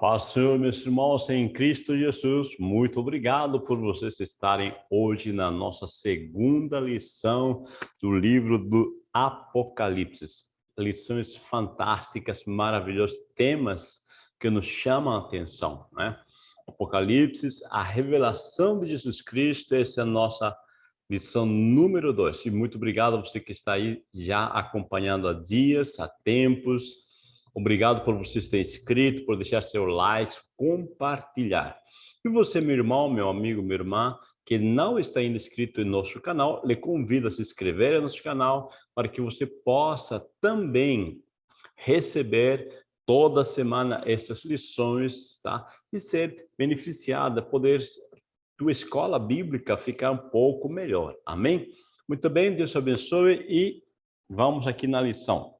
paz, Senhor, meus irmãos, em Cristo Jesus, muito obrigado por vocês estarem hoje na nossa segunda lição do livro do Apocalipse. Lições fantásticas, maravilhosas, temas que nos chamam a atenção, né? Apocalipse, a revelação de Jesus Cristo, essa é a nossa lição número dois. E muito obrigado a você que está aí já acompanhando há dias, há tempos, Obrigado por você ter inscrito, por deixar seu like, compartilhar. E você, meu irmão, meu amigo, minha irmã, que não está ainda inscrito em nosso canal, lhe convido a se inscrever no nosso canal para que você possa também receber toda semana essas lições, tá? E ser beneficiada, poder tua escola bíblica ficar um pouco melhor. Amém? Muito bem, Deus abençoe e vamos aqui na lição.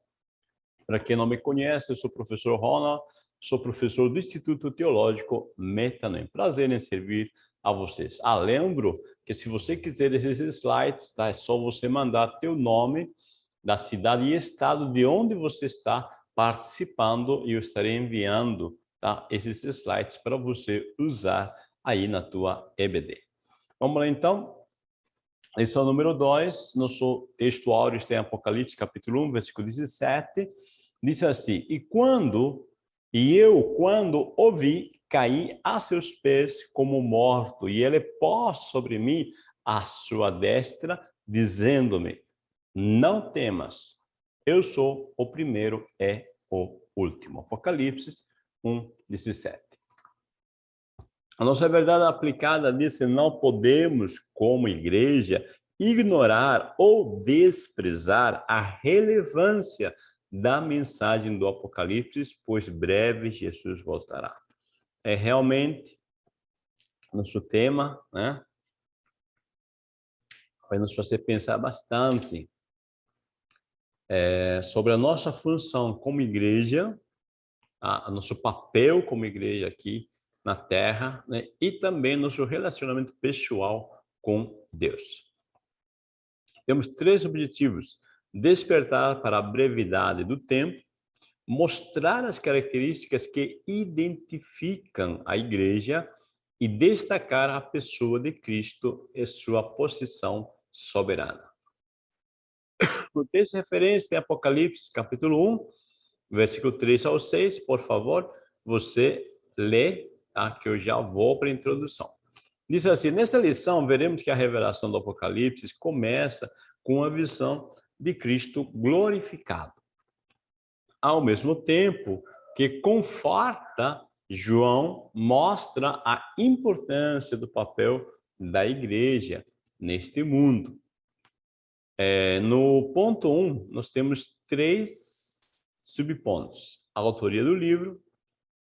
Para quem não me conhece, eu sou o professor Ronald, sou professor do Instituto Teológico Metanem. Prazer em servir a vocês. Ah, lembro que se você quiser esses slides, tá? é só você mandar teu nome, da cidade e estado de onde você está participando e eu estarei enviando tá? esses slides para você usar aí na tua EBD. Vamos lá então? Lição número 2, nosso texto áureo está em Apocalipse, capítulo 1, versículo 17 diz assim, e quando, e eu, quando ouvi, caí a seus pés como morto, e ele pôs sobre mim a sua destra, dizendo-me, não temas, eu sou o primeiro e o último. Apocalipse 1, 17. A nossa verdade aplicada diz que não podemos, como igreja, ignorar ou desprezar a relevância da mensagem do Apocalipse, pois breve Jesus voltará. É realmente nosso tema, né? Vai nos fazer pensar bastante é, sobre a nossa função como igreja, a, a, nosso papel como igreja aqui na Terra, né? e também nosso relacionamento pessoal com Deus. Temos três objetivos despertar para a brevidade do tempo, mostrar as características que identificam a igreja e destacar a pessoa de Cristo e sua posição soberana. O texto de referência em Apocalipse, capítulo 1, versículo 3 ao 6, por favor, você lê, tá? que eu já vou para a introdução. Diz assim, nessa lição, veremos que a revelação do Apocalipse começa com a visão de Cristo glorificado. Ao mesmo tempo que conforta, João mostra a importância do papel da igreja neste mundo. É, no ponto 1, um, nós temos três subpontos. A autoria do livro,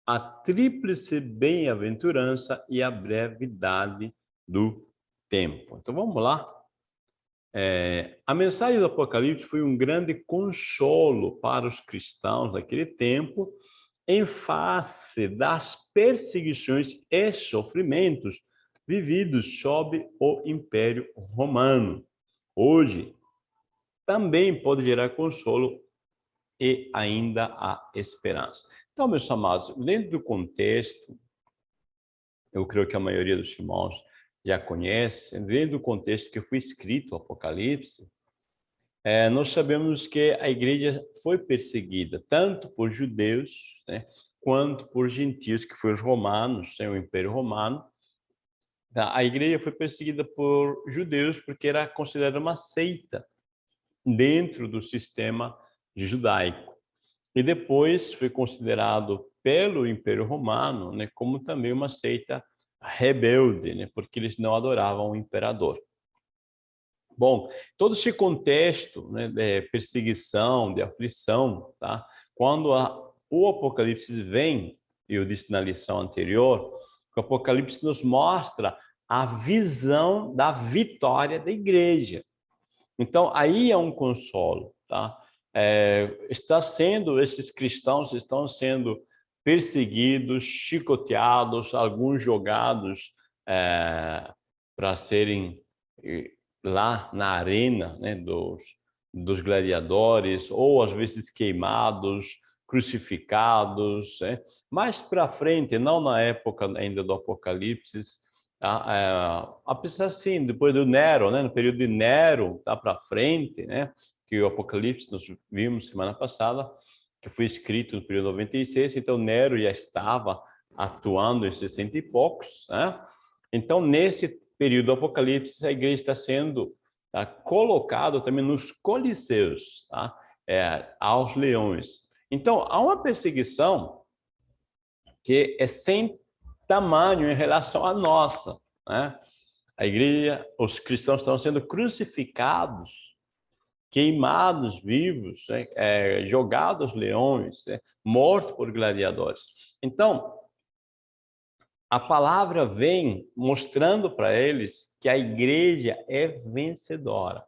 a tríplice bem-aventurança e a brevidade do tempo. Então, vamos lá é, a mensagem do Apocalipse foi um grande consolo para os cristãos daquele tempo, em face das perseguições e sofrimentos vividos sob o Império Romano. Hoje, também pode gerar consolo e ainda há esperança. Então, meus amados, dentro do contexto, eu creio que a maioria dos irmãos já conhece, dentro do contexto que foi escrito o Apocalipse, é, nós sabemos que a igreja foi perseguida, tanto por judeus, né, quanto por gentios, que foram os romanos, sem o Império Romano. Tá, a igreja foi perseguida por judeus porque era considerada uma seita dentro do sistema judaico. E depois foi considerado pelo Império Romano né, como também uma seita rebelde, né? porque eles não adoravam o imperador. Bom, todo esse contexto né, de perseguição, de aflição, tá? quando a, o Apocalipse vem, eu disse na lição anterior, o Apocalipse nos mostra a visão da vitória da igreja. Então, aí é um consolo. Tá? É, está sendo, esses cristãos estão sendo perseguidos, chicoteados, alguns jogados é, para serem lá na arena né, dos, dos gladiadores, ou às vezes queimados, crucificados. Né? Mais para frente, não na época ainda do Apocalipse, é, apesar assim, depois do Nero, né? no período de Nero, tá para frente, né? que o Apocalipse nós vimos semana passada, que foi escrito no período 96, então Nero já estava atuando em 60 e poucos. Né? Então, nesse período do Apocalipse, a igreja está sendo tá, colocado também nos coliseus, tá? é, aos leões. Então, há uma perseguição que é sem tamanho em relação à nossa. Né? A igreja, os cristãos estão sendo crucificados, queimados vivos, né? é, jogados leões, é, mortos por gladiadores. Então, a palavra vem mostrando para eles que a igreja é vencedora.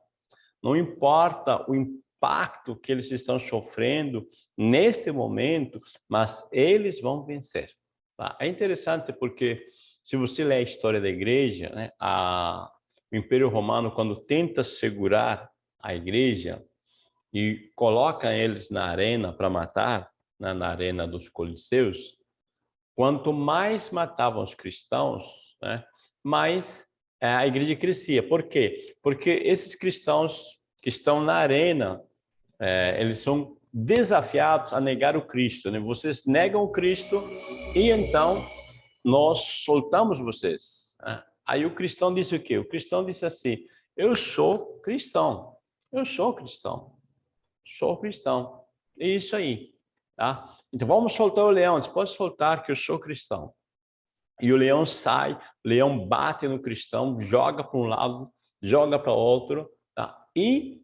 Não importa o impacto que eles estão sofrendo neste momento, mas eles vão vencer. Tá? É interessante porque se você ler a história da igreja, né, a, o Império Romano, quando tenta segurar a igreja e coloca eles na arena para matar, né, na arena dos coliseus, Quanto mais matavam os cristãos, né, mais é, a igreja crescia. Por quê? Porque esses cristãos que estão na arena, é, eles são desafiados a negar o Cristo. Né? Vocês negam o Cristo e então nós soltamos vocês. Né? Aí o cristão disse o quê? O cristão disse assim, eu sou cristão, eu sou cristão, sou cristão. É isso aí. Tá? Então vamos soltar o leão, você pode soltar que eu sou cristão. E o leão sai, o leão bate no cristão, joga para um lado, joga para outro, tá? E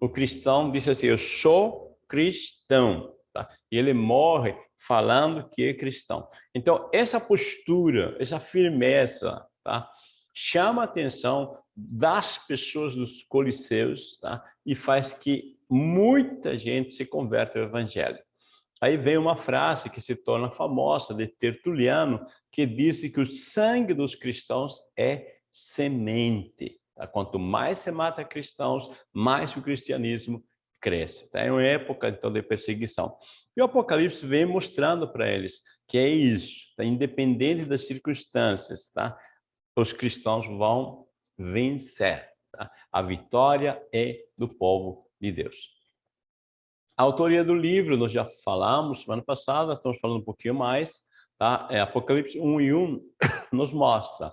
o cristão diz assim, eu sou cristão, tá? E ele morre falando que é cristão. Então essa postura, essa firmeza, tá? Chama atenção das pessoas dos coliseus, tá? E faz que muita gente se converta ao evangelho. Aí vem uma frase que se torna famosa de Tertuliano, que disse que o sangue dos cristãos é semente. Tá? Quanto mais se mata cristãos, mais o cristianismo cresce. Tá? É uma época então de perseguição. E o Apocalipse vem mostrando para eles que é isso, tá? independente das circunstâncias, tá? os cristãos vão vencer. Tá? A vitória é do povo de Deus. A autoria do livro, nós já falamos semana passada, estamos falando um pouquinho mais, tá? É Apocalipse 1 e 1 nos mostra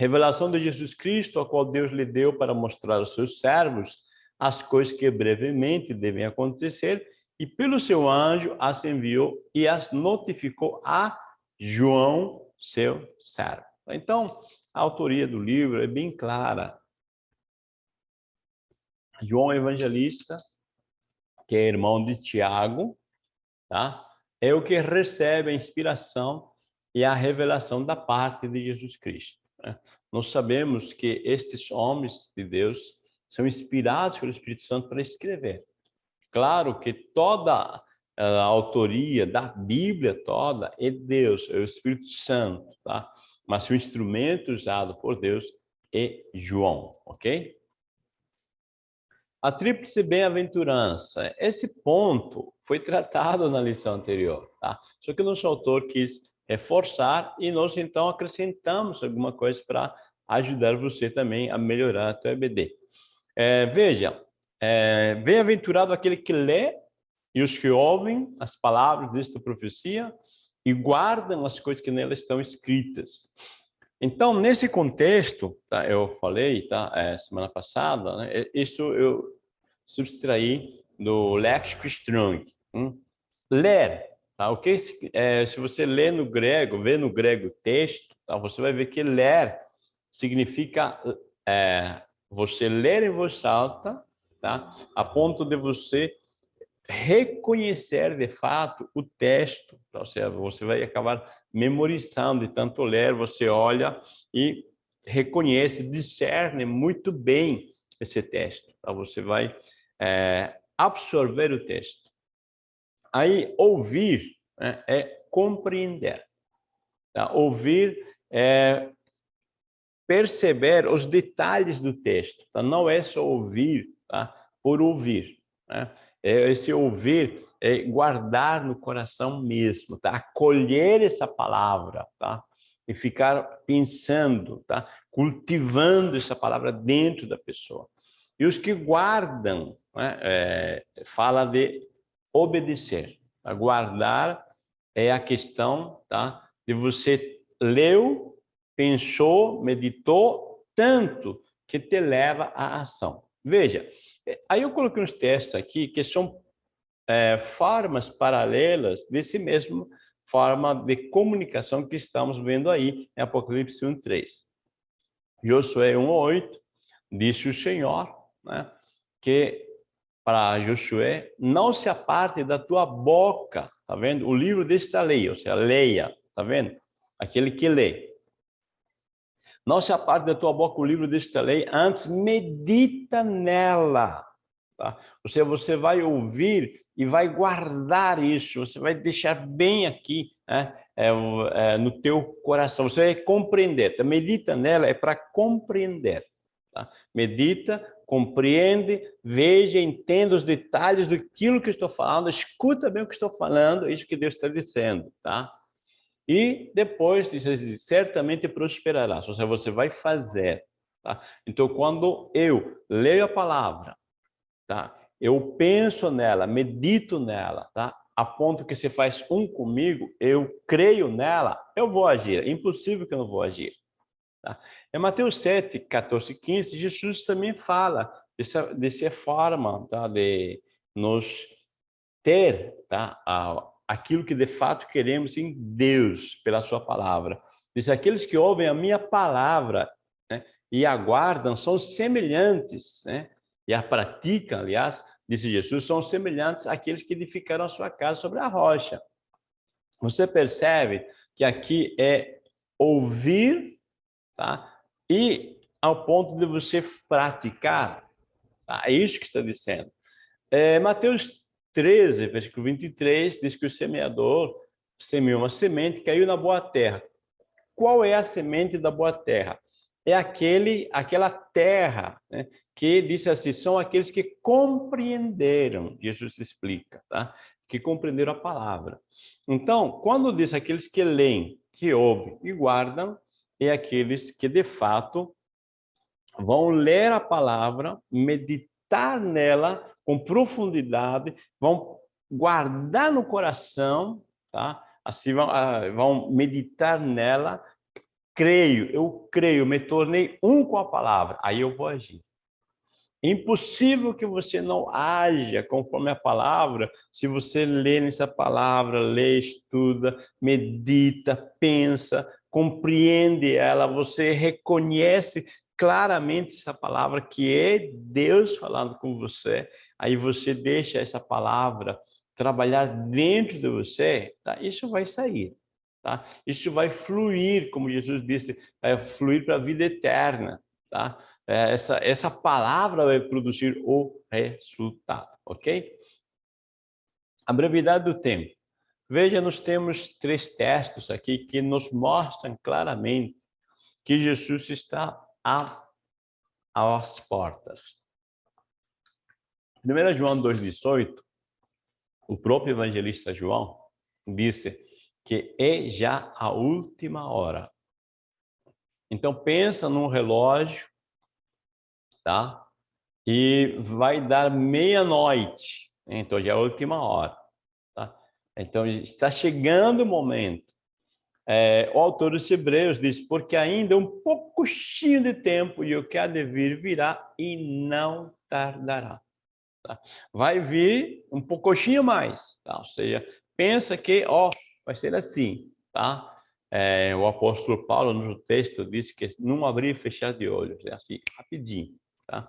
revelação de Jesus Cristo, a qual Deus lhe deu para mostrar aos seus servos as coisas que brevemente devem acontecer, e pelo seu anjo as enviou e as notificou a João, seu servo. Então, a autoria do livro é bem clara. João Evangelista que é irmão de Tiago, tá? é o que recebe a inspiração e a revelação da parte de Jesus Cristo. Né? Nós sabemos que estes homens de Deus são inspirados pelo Espírito Santo para escrever. Claro que toda a autoria da Bíblia toda é Deus, é o Espírito Santo, tá? Mas o instrumento usado por Deus é João, ok? A tríplice bem-aventurança, esse ponto foi tratado na lição anterior, tá? Só que o nosso autor quis reforçar e nós então acrescentamos alguma coisa para ajudar você também a melhorar a tua EBD. É, veja, é, bem-aventurado aquele que lê e os que ouvem as palavras desta profecia e guardam as coisas que nelas estão escritas. Então, nesse contexto, tá, eu falei tá, é, semana passada, né, isso eu subtraí do léxico Strong. Hum? Ler, tá? o que é, se você lê no grego, vê no grego texto, tá? você vai ver que ler significa é, você ler em voz alta, tá? a ponto de você reconhecer de fato o texto, ou seja, você vai acabar memorizando, de tanto ler, você olha e reconhece, discerne muito bem esse texto, tá? você vai é, absorver o texto. Aí, ouvir né, é compreender. Tá? Ouvir é perceber os detalhes do texto, tá? não é só ouvir tá? por ouvir. Né? É esse ouvir, é guardar no coração mesmo, tá? Acolher essa palavra, tá? E ficar pensando, tá? Cultivando essa palavra dentro da pessoa. E os que guardam, né? é, fala de obedecer. Tá? Guardar é a questão, tá? De você leu, pensou, meditou tanto que te leva à ação. Veja, aí eu coloquei uns testes aqui que são é, formas paralelas desse mesmo forma de comunicação que estamos vendo aí em Apocalipse 1.3. Josué 1.8, disse o Senhor, né, que para Josué, não se aparte da tua boca, tá vendo? O livro desta lei, ou seja, leia, tá vendo? Aquele que lê. Não se aparte da tua boca o livro desta lei, antes medita nela. Tá? Ou seja, você vai ouvir e vai guardar isso, você vai deixar bem aqui né? é, é, no teu coração, você vai compreender. Tá? Medita nela é para compreender. Tá? Medita, compreende, veja, entenda os detalhes do que estou falando, escuta bem o que estou falando, é isso que Deus está dizendo. Tá? E depois, certamente prosperará, ou seja, você vai fazer. Tá? Então, quando eu leio a palavra, tá? eu penso nela, medito nela, tá? a ponto que você faz um comigo, eu creio nela, eu vou agir. É impossível que eu não vou agir. Tá? Em Mateus 7, 14 15, Jesus também fala dessa, dessa forma tá? de nos ter tá? a, aquilo que de fato queremos em Deus, pela sua palavra. Diz, aqueles que ouvem a minha palavra né, e aguardam são semelhantes, né, e a praticam, aliás, disse Jesus, são semelhantes àqueles que edificaram a sua casa sobre a rocha. Você percebe que aqui é ouvir, tá? E ao ponto de você praticar, tá? É isso que está dizendo. É, Mateus 13, versículo 23, diz que o semeador semeou uma semente, caiu na boa terra. Qual é a semente da boa terra? É aquele, aquela terra né, que disse assim, são aqueles que compreenderam, Jesus explica, tá? que compreenderam a palavra. Então, quando diz aqueles que leem, que ouvem e guardam, é aqueles que de fato vão ler a palavra, meditar nela com profundidade, vão guardar no coração, tá? Assim vão, ah, vão meditar nela. Creio, eu creio, me tornei um com a palavra, aí eu vou agir. Impossível que você não haja conforme a palavra, se você lê nessa palavra, lê, estuda, medita, pensa, compreende ela, você reconhece claramente essa palavra que é Deus falando com você, aí você deixa essa palavra trabalhar dentro de você, tá? isso vai sair. Tá? Isso vai fluir, como Jesus disse, vai fluir para a vida eterna. Tá? É, essa, essa palavra vai produzir o resultado, ok? A brevidade do tempo. Veja, nós temos três textos aqui que nos mostram claramente que Jesus está às portas. 1 João 2,18, o próprio evangelista João disse que é já a última hora. Então pensa num relógio, tá? E vai dar meia-noite, então já é a última hora, tá? Então está chegando o momento é, o autor dos Hebreus diz, porque ainda um pouquinho de tempo e o que há de vir virá e não tardará. Tá? Vai vir um pouquinho mais, tá? ou seja, pensa que ó, vai ser assim. Tá? É, o apóstolo Paulo, no texto, disse que não abrir e fechar de olhos, é assim, rapidinho. Tá?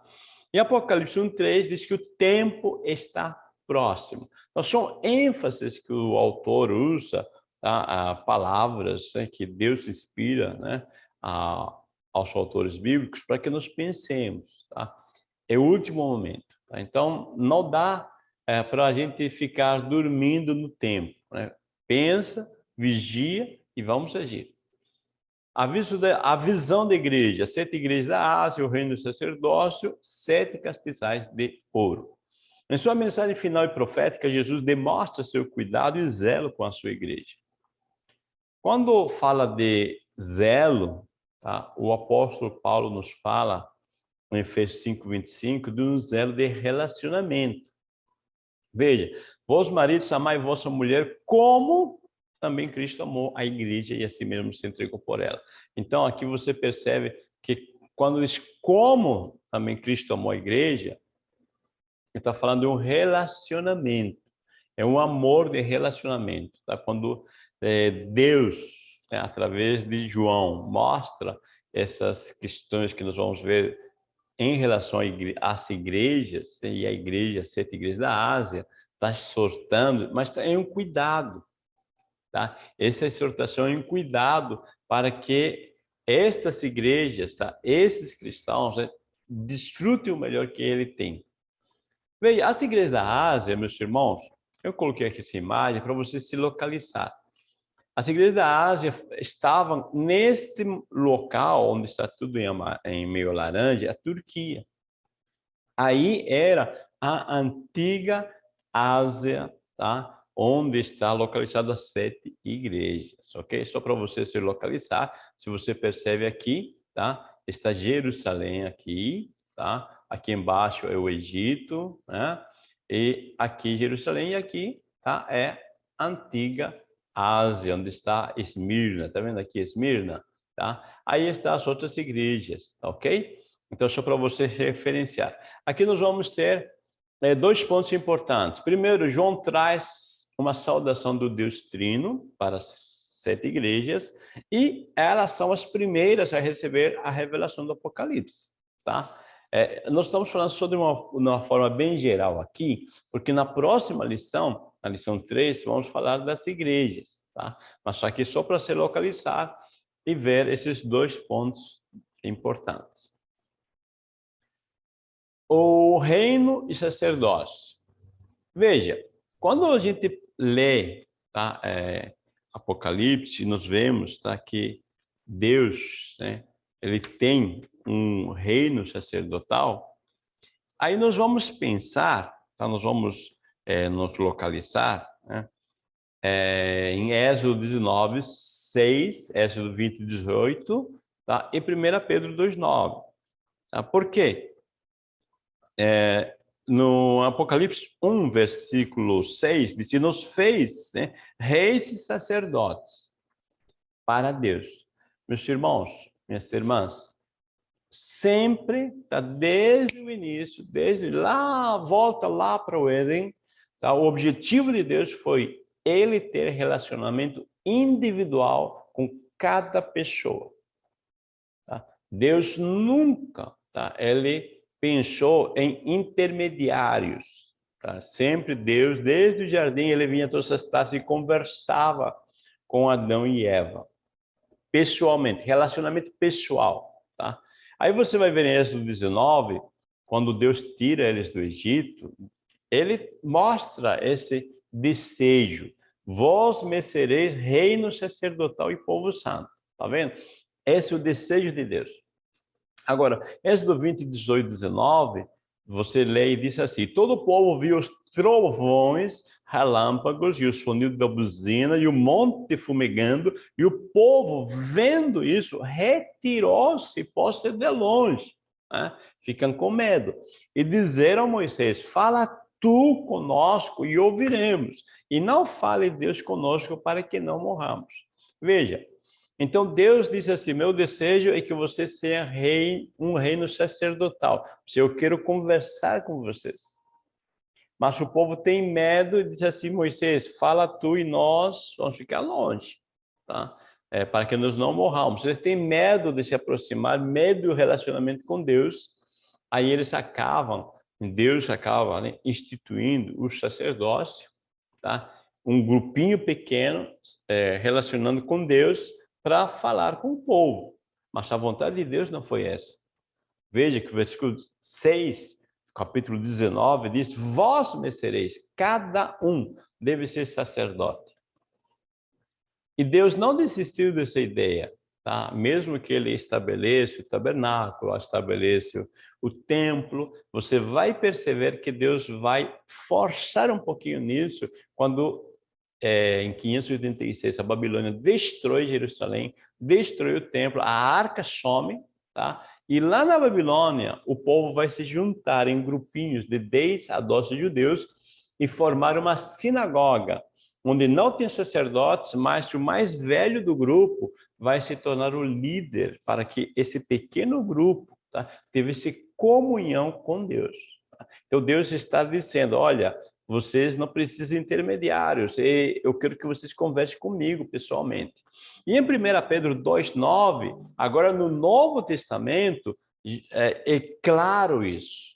E Apocalipse 1,3 diz que o tempo está próximo. Então, são ênfases que o autor usa tá? palavras né, que Deus inspira né, a, aos autores bíblicos para que nós pensemos. Tá? É o último momento. Tá? Então, não dá é, para a gente ficar dormindo no tempo. Né? Pensa, vigia e vamos agir. A visão da igreja, sete igrejas da Ásia, o reino do sacerdócio, sete castiçais de ouro. Em sua mensagem final e profética, Jesus demonstra seu cuidado e zelo com a sua igreja. Quando fala de zelo, tá? o apóstolo Paulo nos fala, em Efésios 5, 25, de um zelo de relacionamento. Veja, vós maridos amai vossa mulher como também Cristo amou a igreja e assim mesmo se entregou por ela. Então aqui você percebe que quando diz como também Cristo amou a igreja, ele está falando de um relacionamento. É um amor de relacionamento. Tá? Quando é, Deus, né, através de João, mostra essas questões que nós vamos ver em relação às igrejas, e a igreja, sete igrejas da Ásia, está exortando, mas tem um cuidado. Tá? Essa exortação é um cuidado para que estas igrejas, tá? esses cristãos, né, desfrutem o melhor que ele tem. Veja, as igrejas da Ásia, meus irmãos, eu coloquei aqui essa imagem para você se localizar. As igrejas da Ásia estavam neste local onde está tudo em, em meio laranja, a Turquia. Aí era a antiga Ásia, tá? onde está localizada as sete igrejas, ok? Só para você se localizar, se você percebe aqui, tá? Está Jerusalém aqui, tá? Aqui embaixo é o Egito, né? E aqui Jerusalém e aqui, tá? É antiga Ásia, onde está Esmirna, tá vendo aqui Esmirna, tá? Aí estão as outras igrejas, tá ok? Então, só para você referenciar. Aqui nós vamos ter é, dois pontos importantes. Primeiro, João traz uma saudação do Deus Trino para sete igrejas e elas são as primeiras a receber a revelação do Apocalipse, tá? É, nós estamos falando só de uma, uma forma bem geral aqui, porque na próxima lição, na lição 3, vamos falar das igrejas, tá? Mas aqui só para se localizar e ver esses dois pontos importantes. O reino e sacerdócio. Veja, quando a gente lê tá, é, Apocalipse, nós vemos tá, que Deus né, ele tem um reino sacerdotal, aí nós vamos pensar, tá? nós vamos é, nos localizar né? é, em Êxodo 19, 6, Êxodo 20, 18, tá? e 1 Pedro 2, 9. Tá? Por quê? É, no Apocalipse 1, versículo 6, diz, nos fez né, reis e sacerdotes para Deus. Meus irmãos, minhas irmãs, sempre, tá, desde o início, desde lá, volta lá para o Éden, tá, o objetivo de Deus foi ele ter relacionamento individual com cada pessoa. Tá? Deus nunca, tá, ele pensou em intermediários. Tá? Sempre Deus, desde o jardim, ele vinha todas as taças e conversava com Adão e Eva. Pessoalmente, relacionamento pessoal. Tá? Aí você vai ver em Êxodo 19, quando Deus tira eles do Egito, ele mostra esse desejo. Vós me sereis reino sacerdotal e povo santo. Tá vendo? Esse é o desejo de Deus. Agora, Êxodo 20, 18, 19, você lê e diz assim, todo o povo viu os trovões, relâmpagos e o sonido da buzina e o monte fumegando, e o povo, vendo isso, retirou-se, pôs-se de longe, né? ficam com medo. E disseram a Moisés, fala tu conosco e ouviremos, e não fale Deus conosco para que não morramos. Veja, então Deus disse assim, meu desejo é que você seja rei, um reino sacerdotal. Se eu quero conversar com vocês. Mas o povo tem medo e diz assim, Moisés, fala tu e nós vamos ficar longe, tá? É, para que nós não morramos. Eles têm medo de se aproximar, medo do relacionamento com Deus. Aí eles acabam, Deus acaba né, instituindo o sacerdócio, tá? Um grupinho pequeno é, relacionando com Deus para falar com o povo. Mas a vontade de Deus não foi essa. Veja que o versículo 6 capítulo 19, diz, vós me sereis, cada um deve ser sacerdote. E Deus não desistiu dessa ideia. tá? Mesmo que ele estabeleça o tabernáculo, estabeleça o templo, você vai perceber que Deus vai forçar um pouquinho nisso quando é, em 586 a Babilônia destrói Jerusalém, destrói o templo, a arca some, tá? E lá na Babilônia, o povo vai se juntar em grupinhos de 10 a 12 judeus e formar uma sinagoga, onde não tem sacerdotes, mas o mais velho do grupo vai se tornar o líder para que esse pequeno grupo tá, tivesse comunhão com Deus. Tá? Então Deus está dizendo, olha, vocês não precisam de intermediários, eu quero que vocês conversem comigo pessoalmente. E em 1 Pedro 2,9, agora no Novo Testamento, é, é claro isso.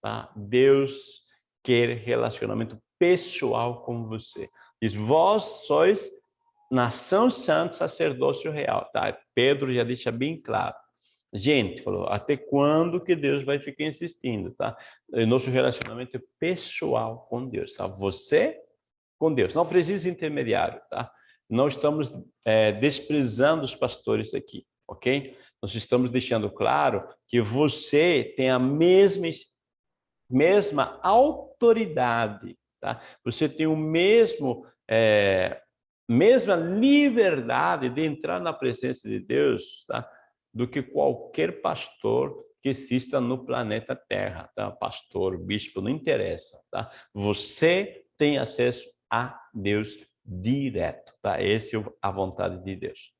Tá? Deus quer relacionamento pessoal com você. Diz, vós sois nação santa, sacerdócio real. Tá? Pedro já deixa bem claro. Gente, falou, até quando que Deus vai ficar insistindo, tá? Nosso relacionamento é pessoal com Deus, tá? Você com Deus, não precisa intermediário, tá? Não estamos é, desprezando os pastores aqui, ok? Nós estamos deixando claro que você tem a mesma, mesma autoridade, tá? Você tem o mesmo, é, mesma liberdade de entrar na presença de Deus, tá? Do que qualquer pastor que exista no planeta Terra, tá? Pastor, bispo, não interessa, tá? Você tem acesso a Deus direto, tá? Essa é a vontade de Deus.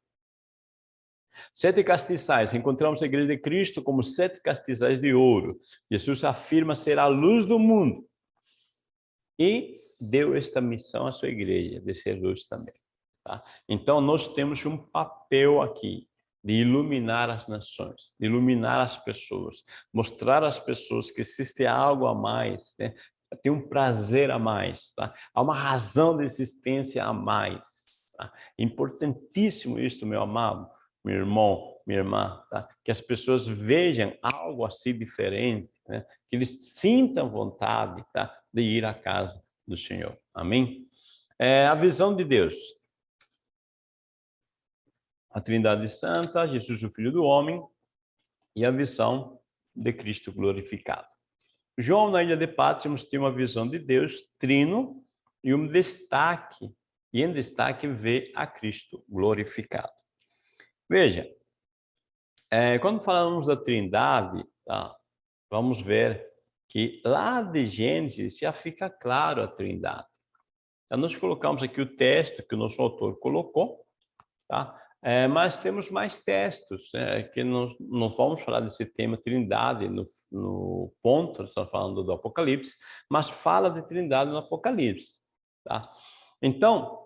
Sete castiçais. Encontramos a igreja de Cristo como sete castiçais de ouro. Jesus afirma ser a luz do mundo. E deu esta missão à sua igreja, de ser luz também. Tá? Então, nós temos um papel aqui de iluminar as nações, iluminar as pessoas, mostrar às pessoas que existe algo a mais, né? tem um prazer a mais, tá? há uma razão de existência a mais. Tá? Importantíssimo isso, meu amado, meu irmão, minha irmã, tá? que as pessoas vejam algo assim diferente, né? que eles sintam vontade tá? de ir à casa do Senhor. Amém? É, a visão de Deus a Trindade Santa, Jesus, o Filho do Homem, e a visão de Cristo glorificado. João, na ilha de Patmos, tem uma visão de Deus trino e um destaque, e em destaque vê a Cristo glorificado. Veja, é, quando falamos da Trindade, tá, vamos ver que lá de Gênesis já fica claro a Trindade. Então, nós colocamos aqui o texto que o nosso autor colocou, tá? É, mas temos mais textos, é, que não, não vamos falar desse tema trindade no, no ponto, estamos falando do Apocalipse, mas fala de trindade no Apocalipse. Tá? Então,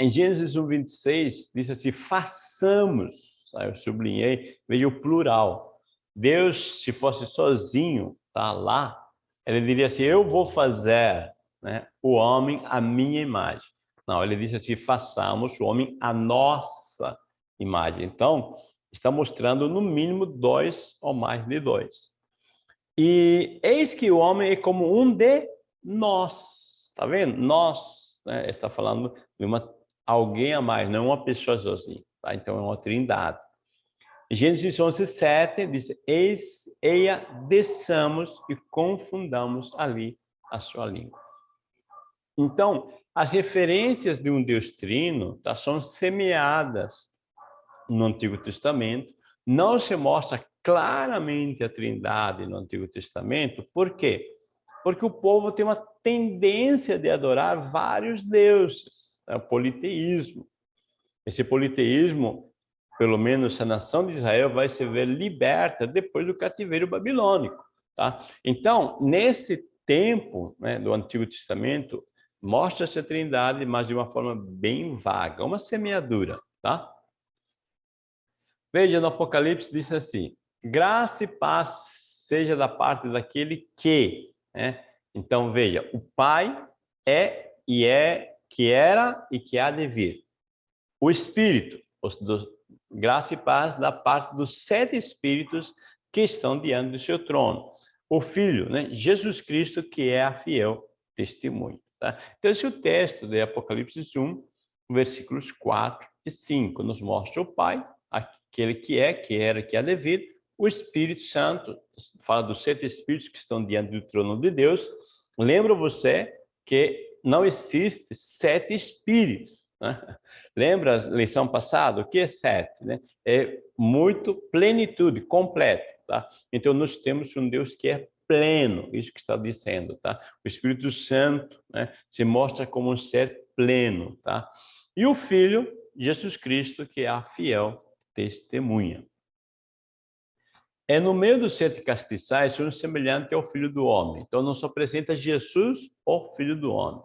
em Gênesis 1, 26, diz assim, façamos, tá? eu sublinhei, veja o plural. Deus, se fosse sozinho, tá lá, ele diria assim, eu vou fazer né, o homem à minha imagem. Não, ele disse assim, façamos o homem a nossa imagem. Então, está mostrando no mínimo dois ou mais de dois. E eis que o homem é como um de nós. Tá vendo? Nós, né? está falando de uma, alguém a mais, não uma pessoa sozinha. Tá? Então, é uma trindade. Gênesis 11, 7 diz, eis, eia, desçamos e confundamos ali a sua língua. Então, as referências de um Deus trino tá, são semeadas no Antigo Testamento. Não se mostra claramente a trindade no Antigo Testamento. Por quê? Porque o povo tem uma tendência de adorar vários deuses. É o politeísmo. Esse politeísmo, pelo menos a nação de Israel, vai se ver liberta depois do cativeiro babilônico. Tá? Então, nesse tempo né, do Antigo Testamento, mostra-se a trindade, mas de uma forma bem vaga, uma semeadura, tá? Veja, no Apocalipse diz assim, graça e paz seja da parte daquele que, né? Então, veja, o Pai é e é, que era e que há de vir. O Espírito, do, graça e paz da parte dos sete Espíritos que estão diante do seu trono. O Filho, né? Jesus Cristo, que é a fiel testemunha. Tá? Então, esse é o texto de Apocalipse 1, versículos 4 e 5. Nos mostra o Pai, aquele que é, que era, que há de vir, o Espírito Santo, fala dos sete Espíritos que estão diante do trono de Deus. Lembra você que não existe sete Espíritos. Né? Lembra a lição passada? O que é sete? Né? É muito plenitude, completo. Tá? Então, nós temos um Deus que é pleno, isso que está dizendo. Tá? O Espírito Santo né, se mostra como um ser pleno. Tá? E o Filho, Jesus Cristo, que é a fiel testemunha. É no meio dos sete castiçais um semelhante ao Filho do Homem. Então, não só apresenta Jesus, o Filho do Homem.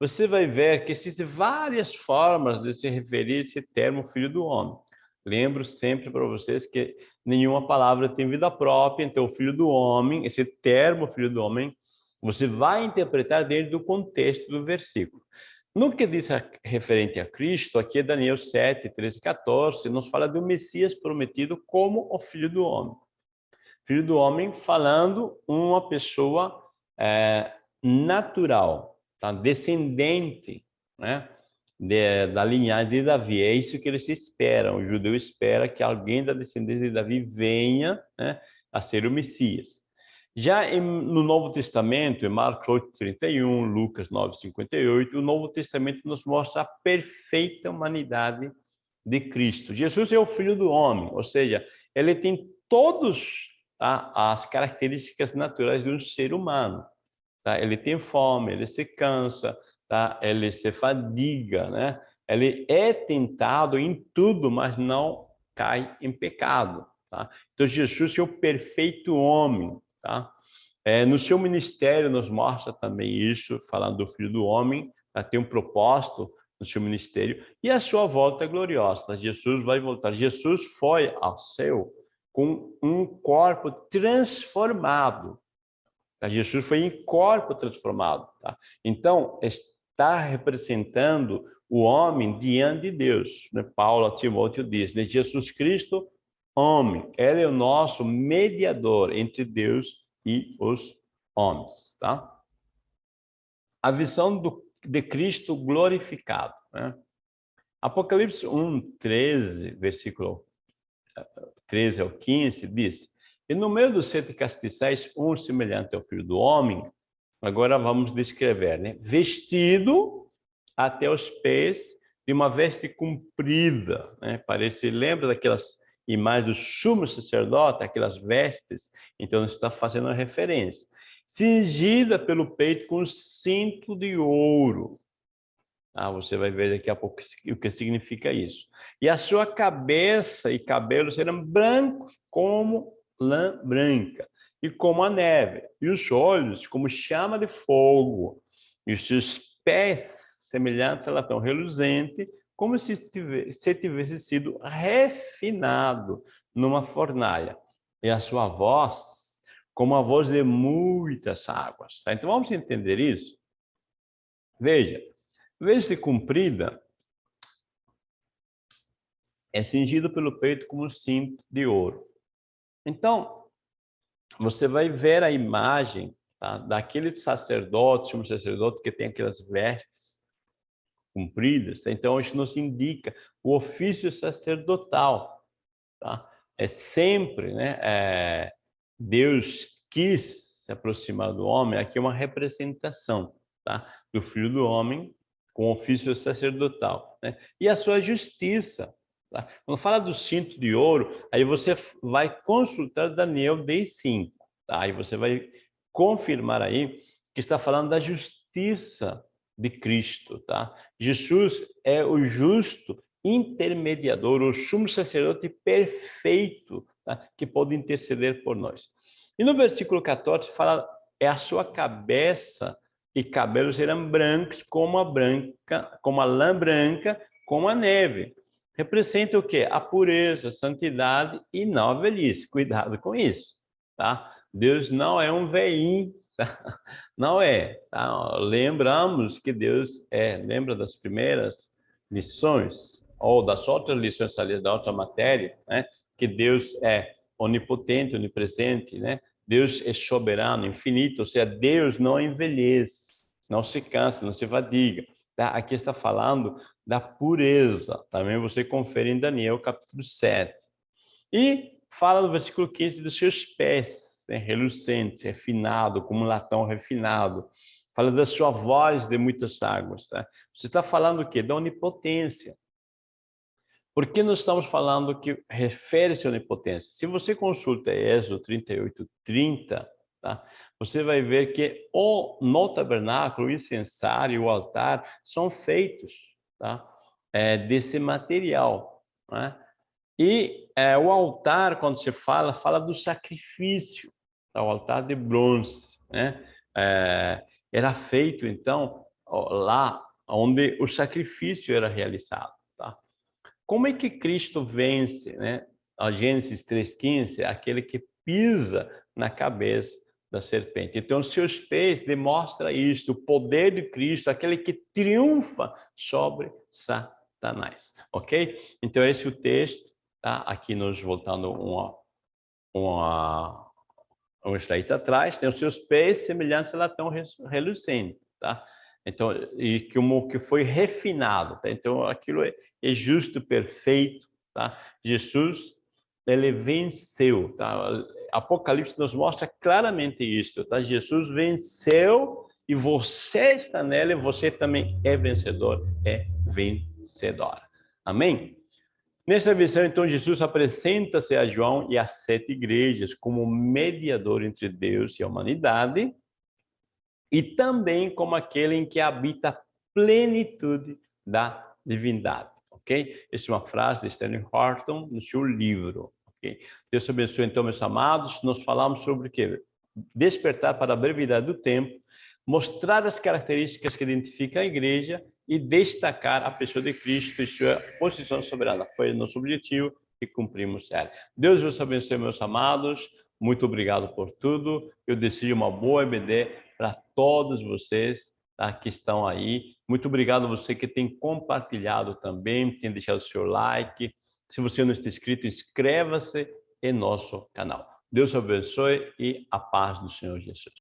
Você vai ver que existem várias formas de se referir a esse termo Filho do Homem. Lembro sempre para vocês que nenhuma palavra tem vida própria, então o Filho do Homem, esse termo Filho do Homem, você vai interpretar dentro do contexto do versículo. No que diz a, referente a Cristo, aqui é Daniel 7, 13 e 14, nos fala do Messias prometido como o Filho do Homem. Filho do Homem falando uma pessoa é, natural, tá? descendente né? De, da linhagem de Davi. É isso que eles esperam. O judeu espera que alguém da descendência de Davi venha né, a ser o Messias. Já em, no Novo Testamento, em Marcos 8, 31, Lucas 9, 58, o Novo Testamento nos mostra a perfeita humanidade de Cristo. Jesus é o Filho do Homem, ou seja, ele tem todas tá, as características naturais de um ser humano. Tá? Ele tem fome, ele se cansa, tá? ele se fadiga, né? ele é tentado em tudo, mas não cai em pecado. Tá? Então, Jesus é o perfeito homem, Tá? É, no seu ministério nos mostra também isso, falando do Filho do Homem, tá? tem um propósito no seu ministério, e a sua volta é gloriosa. Tá? Jesus vai voltar. Jesus foi ao céu com um corpo transformado. Tá? Jesus foi em corpo transformado. Tá? Então, está representando o homem diante de Deus. Né? Paulo Timóteo diz, né? Jesus Cristo homem. Ele é o nosso mediador entre Deus e os homens, tá? A visão do, de Cristo glorificado, né? Apocalipse 1, 13, versículo 13 ao 15, diz, e no meio dos sete castiçais, um semelhante ao filho do homem, agora vamos descrever, né? Vestido até os pés de uma veste comprida, né? Parece, lembra daquelas imagem do sumo sacerdote, aquelas vestes, então está fazendo referência. Cingida pelo peito com cinto de ouro. Ah, você vai ver daqui a pouco o que significa isso. E a sua cabeça e cabelos eram brancos como lã branca e como a neve, e os olhos como chama de fogo, e os seus pés semelhantes a latão reluzente, como se tivesse, se tivesse sido refinado numa fornalha. E a sua voz, como a voz de muitas águas. Tá? Então, vamos entender isso? Veja, vez comprida é cingido pelo peito como um cinto de ouro. Então, você vai ver a imagem tá, daquele sacerdote, um sacerdote que tem aquelas vestes cumpridas. Tá? Então, isso nos indica o ofício sacerdotal. Tá? É sempre, né? É, Deus quis se aproximar do homem, aqui é uma representação tá? do Filho do Homem com ofício sacerdotal. Né? E a sua justiça. Tá? Quando fala do cinto de ouro, aí você vai consultar Daniel 10.5. Tá? Aí você vai confirmar aí que está falando da justiça de Cristo, tá? Jesus é o justo intermediador, o sumo sacerdote perfeito, tá? que pode interceder por nós. E no versículo 14 fala, é a sua cabeça e cabelos serão brancos como a branca, como a lã branca, como a neve. Representa o quê? A pureza, a santidade e não a velhice. Cuidado com isso, tá? Deus não é um veinho Tá? Não é. Tá? Lembramos que Deus é. Lembra das primeiras lições, ou das outras lições da outra matéria, né? que Deus é onipotente, onipresente, né? Deus é soberano, infinito, ou seja, Deus não envelhece, não se cansa, não se fadiga. Tá? Aqui está falando da pureza. Também você confere em Daniel capítulo 7. E fala no versículo 15 dos seus pés, né? relucente, refinado, como um latão refinado. Fala da sua voz de muitas águas. Tá? Você está falando o quê? Da onipotência. Por que nós estamos falando que refere-se à onipotência? Se você consulta Êxodo 38, 30, tá? Você vai ver que o, no tabernáculo, o incensário e o altar são feitos tá? É, desse material. Né? E é, o altar, quando se fala, fala do sacrifício, tá? o altar de bronze. Né? É, era feito, então, lá onde o sacrifício era realizado. Como é que Cristo vence, né? A Gênesis 3,15 é aquele que pisa na cabeça da serpente. Então, seus pés demonstram isto, o poder de Cristo, aquele que triunfa sobre Satanás, ok? Então, esse é o texto, tá? Aqui nós voltando uma, uma, um slide atrás, tem os seus pés semelhantes a latão relucente, tá? Então, e como que foi refinado, tá? Então, aquilo é, é justo, perfeito, tá? Jesus, ele venceu, tá? Apocalipse nos mostra claramente isso, tá? Jesus venceu e você está nele, você também é vencedor, é vencedora. Amém? Nessa visão, então, Jesus apresenta-se a João e às sete igrejas como mediador entre Deus e a humanidade, e também como aquele em que habita a plenitude da divindade, ok? Essa é uma frase de Stanley Horton no seu livro, ok? Deus abençoe então, meus amados, nós falamos sobre o quê? Despertar para a brevidade do tempo, mostrar as características que identificam a igreja e destacar a pessoa de Cristo e sua posição soberana. Foi nosso objetivo e cumprimos ela. Deus vos abençoe, meus amados. Muito obrigado por tudo. Eu desejo uma boa EBD para todos vocês tá, que estão aí. Muito obrigado a você que tem compartilhado também, tem deixado o seu like. Se você não está inscrito, inscreva-se em nosso canal. Deus abençoe e a paz do Senhor Jesus.